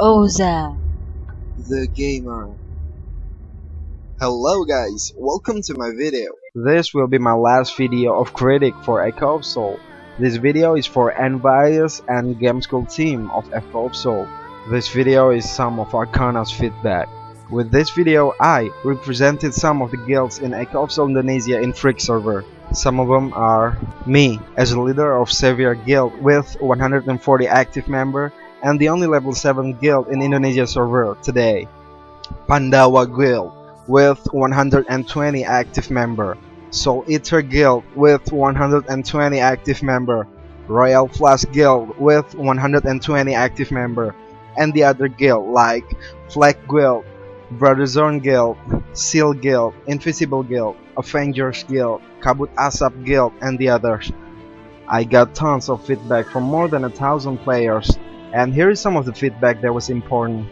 Oza. the gamer. Hello guys, welcome to my video. This will be my last video of critic for Echo of Soul. This video is for Nvius and Gemscool team of Echo of Soul. This video is some of Arcana's feedback. With this video, I represented some of the guilds in Echo of Soul Indonesia in Freak server. Some of them are me, as a leader of Xavier Guild with 140 active member and the only level 7 guild in Indonesia server today. Pandawa Guild with 120 active member. Soul Eater Guild with 120 active member. Royal Flash Guild with 120 active member. And the other guild like Flag Guild, Brother Zone Guild, Seal Guild, Invisible Guild, Avengers Guild, Kabut Asap Guild, and the others. I got tons of feedback from more than a thousand players, and here is some of the feedback that was important.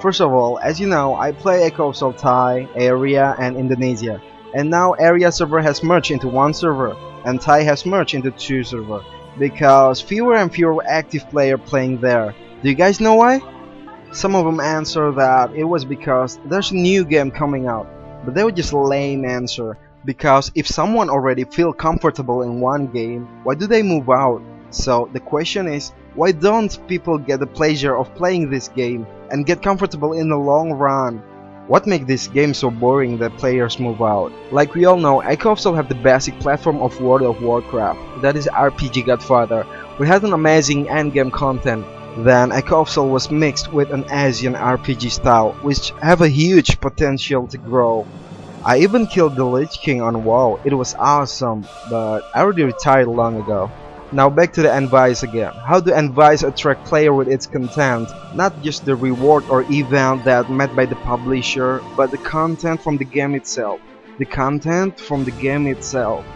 First of all, as you know, I play Echo of Thai, Aeria, and Indonesia, and now Aeria server has merged into one server, and Thai has merged into two server, because fewer and fewer active player playing there. Do you guys know why? Some of them answer that it was because there's a new game coming out, but they were just lame answer. Because if someone already feel comfortable in one game, why do they move out? So the question is, why don't people get the pleasure of playing this game and get comfortable in the long run? What makes this game so boring that players move out? Like we all know, Echo Soul have the basic platform of World of Warcraft, that is RPG Godfather. We had an amazing endgame content. Then Echo was mixed with an Asian RPG style, which have a huge potential to grow. I even killed the Lich King on WoW, it was awesome, but I already retired long ago. Now back to the advice again. How do advice attract player with its content? Not just the reward or event that met by the publisher, but the content from the game itself. The content from the game itself.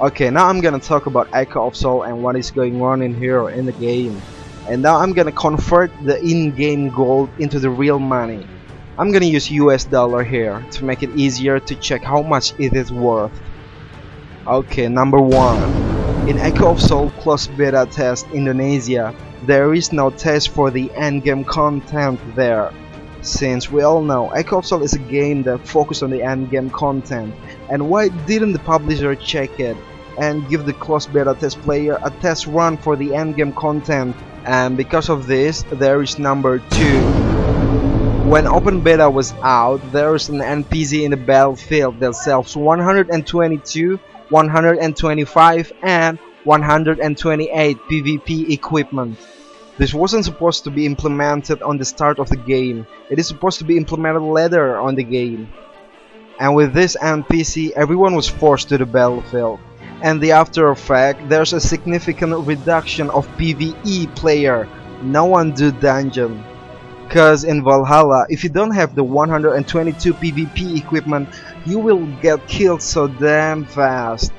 Okay, now I'm gonna talk about Echo of Soul and what is going on in here in the game. And now I'm gonna convert the in-game gold into the real money. I'm gonna use US dollar here to make it easier to check how much it is worth. Okay, number one. In Echo of Soul Closed Beta Test Indonesia, there is no test for the endgame content there. Since we all know Echo of Soul is a game that focuses on the endgame content, and why didn't the publisher check it and give the closed beta test player a test run for the endgame content? And because of this, there is number 2. When open beta was out, there is an NPC in the battlefield that sells 122 125 and 128 PvP equipment. This wasn't supposed to be implemented on the start of the game, it is supposed to be implemented later on the game. And with this NPC, everyone was forced to the battlefield. And the after effect, there's a significant reduction of PvE player, no one do dungeon. Cause in Valhalla, if you don't have the 122 PvP equipment, you will get killed so damn fast.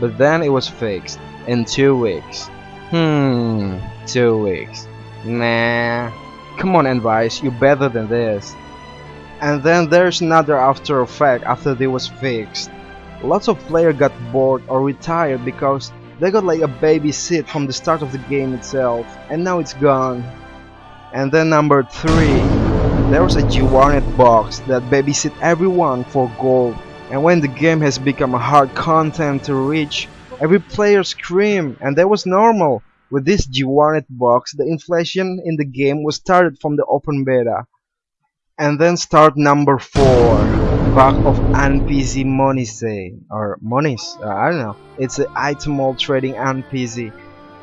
But then it was fixed in two weeks. Hmm, two weeks. Nah. Come on, Nvius, you're better than this. And then there's another after effect after they was fixed. Lots of players got bored or retired because they got like a baby sit from the start of the game itself and now it's gone. And then number 3, there was a G-Warnet box that babysit everyone for gold. And when the game has become a hard content to reach, every player scream and that was normal. With this G-Warnet box, the inflation in the game was started from the open beta. And then start number 4, Bug of NPC Monise, or Monis, uh, I don't know. It's an item all trading NPC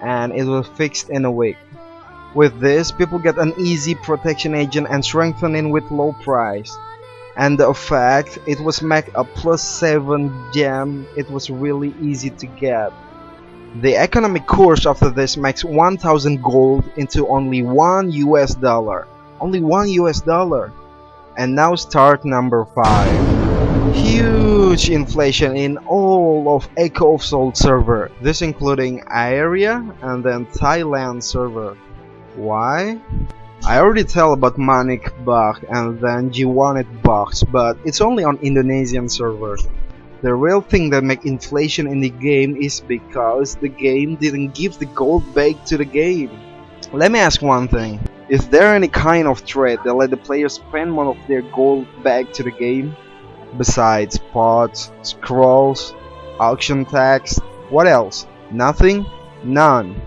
and it was fixed in a week. With this, people get an easy protection agent and strengthening with low price. And the effect, it was make a plus 7 gem, it was really easy to get. The economic course after this makes 1000 gold into only 1 US dollar. Only 1 US dollar. And now start number 5. Huge inflation in all of Echo of Soul server. This including Aeria and then Thailand server. Why? I already tell about Manik bug and then G-Warnet bugs, but it's only on Indonesian servers. The real thing that make inflation in the game is because the game didn't give the gold back to the game. Let me ask one thing. Is there any kind of trade that let the players spend more of their gold back to the game? Besides pots, scrolls, auction tax, what else? Nothing? None.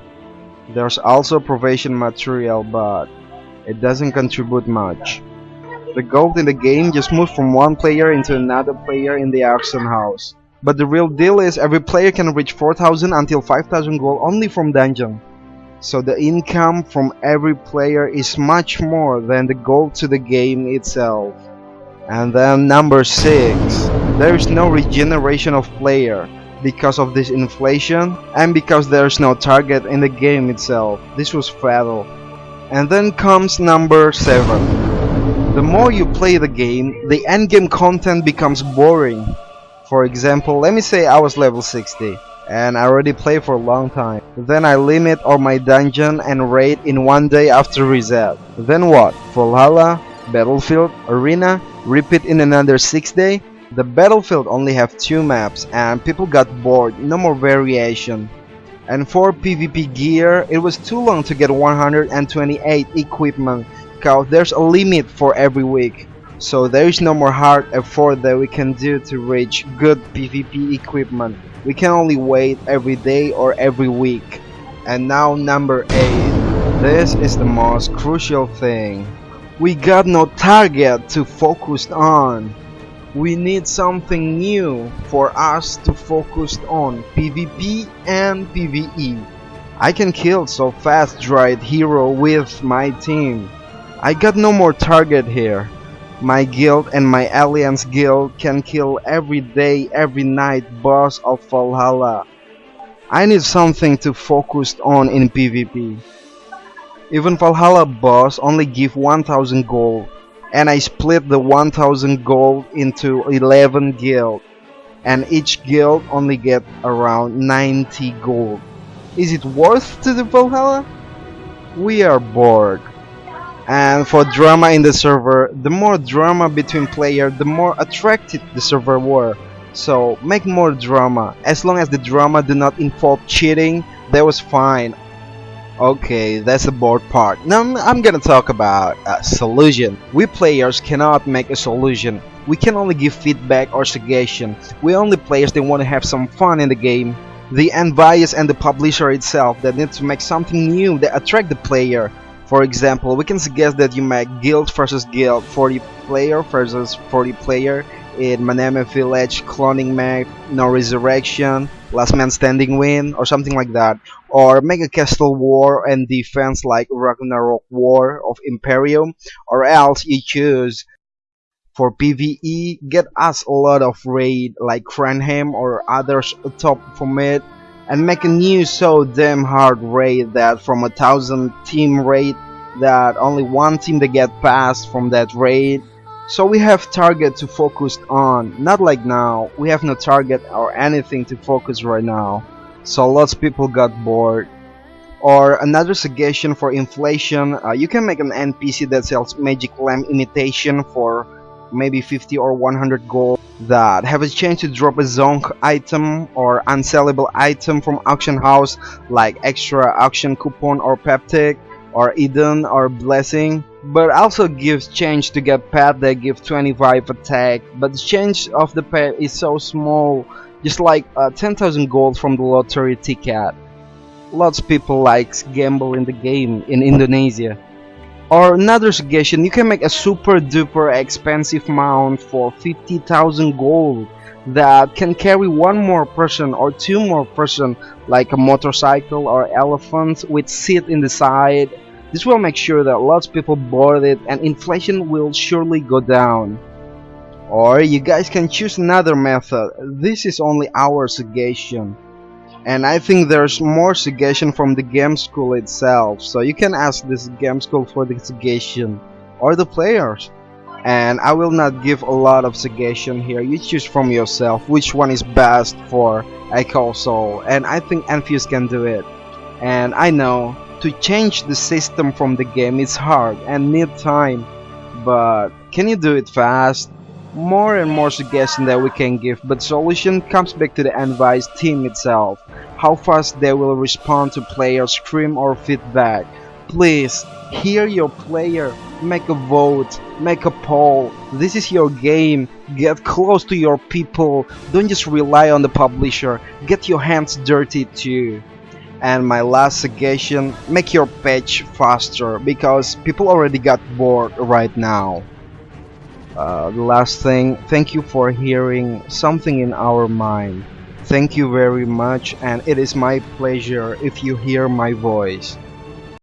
There's also provision material but it doesn't contribute much. The gold in the game just moves from one player into another player in the auction house. But the real deal is every player can reach 4000 until 5000 gold only from dungeon. So the income from every player is much more than the gold to the game itself. And then number 6. There is no regeneration of player because of this inflation and because there is no target in the game itself. This was fatal. And then comes number 7. The more you play the game, the endgame content becomes boring. For example, let me say I was level 60 and I already play for a long time. Then I limit all my dungeon and raid in one day after reset. Then what? Valhalla, Battlefield, Arena, repeat in another 6 day? The Battlefield only have 2 maps and people got bored, no more variation. And for PvP gear, it was too long to get 128 equipment cause there's a limit for every week. So there is no more hard effort that we can do to reach good PvP equipment. We can only wait every day or every week. And now number 8. This is the most crucial thing. We got no target to focus on. We need something new for us to focus on PvP and PvE. I can kill so fast droid hero with my team. I got no more target here. My guild and my alliance guild can kill every day, every night boss of Valhalla. I need something to focus on in PvP. Even Valhalla boss only give 1000 gold and I split the 1000 gold into 11 guild. And each guild only get around 90 gold. Is it worth to the Valhalla? We are bored and for drama in the server the more drama between player the more attractive the server were. So make more drama. As long as the drama do not involve cheating that was fine okay that's the board part. Now I'm gonna talk about a solution. We players cannot make a solution. We can only give feedback or suggestion. We only players that want to have some fun in the game. The Nvius and the publisher itself that need to make something new that attract the player. For example, we can suggest that you make guild versus guild, 40 player versus 40 player in Maneme Village, cloning map, no resurrection, last man standing win, or something like that. Or Mega castle war and defense like Ragnarok War of Imperium, or else you choose for PvE, get us a lot of raid like Cranham or others top from it and make a new so damn hard raid that from a thousand team raid that only one team to get past from that raid so we have target to focus on. Not like now. We have no target or anything to focus right now. So lots of people got bored. Or another suggestion for inflation uh, you can make an NPC that sells magic lamp imitation for maybe 50 or 100 gold. That. Have a chance to drop a zonk item or unsellable item from auction house like extra auction coupon or peptic or Eden or blessing but also gives change to get pet that give 25 attack. But the change of the pet is so small just like uh, 10,000 gold from the lottery ticket. Lots of people likes gamble in the game in Indonesia. Or another suggestion, you can make a super duper expensive mount for 50,000 gold that can carry one more person or two more person like a motorcycle or elephant with seat in the side. This will make sure that lots of people board it and inflation will surely go down. Or you guys can choose another method. This is only our suggestion. And I think there's more suggestion from the Gemscool itself. So you can ask this game school for the suggestion. Or the players. And I will not give a lot of suggestion here. You choose from yourself which one is best for Echo Soul. And I think Nvius can do it. And I know to change the system from the game is hard and need time but can you do it fast more and more suggestions that we can give but solution comes back to the advice team itself how fast they will respond to player scream or feedback please Hear your player, make a vote, make a poll. This is your game. Get close to your people. Don't just rely on the publisher. Get your hands dirty too. And my last suggestion, make your page faster because people already got bored right now. Uh, the last thing, thank you for hearing something in our mind. Thank you very much and it is my pleasure if you hear my voice.